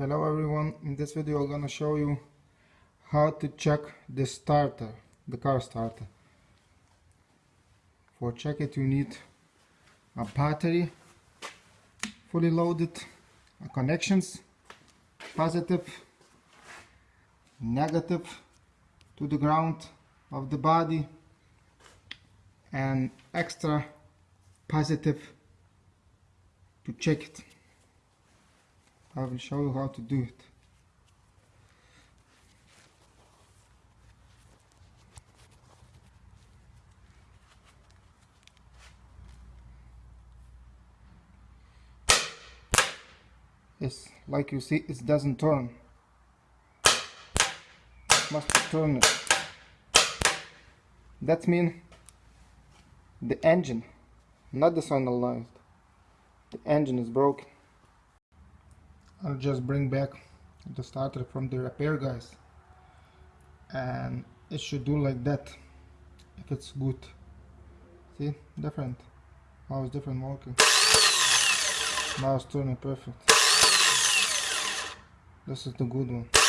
Hello everyone, in this video I'm gonna show you how to check the starter, the car starter. For check it you need a battery, fully loaded, connections, positive, negative to the ground of the body and extra positive to check it. I will show you how to do it. Yes, like you see, it doesn't turn. Must turn it. That means the engine, not the solenoid. The engine is broken. I'll just bring back the starter from the repair guys. And it should do like that if it's good. See? Different. Now it's different working now it's turning perfect. This is the good one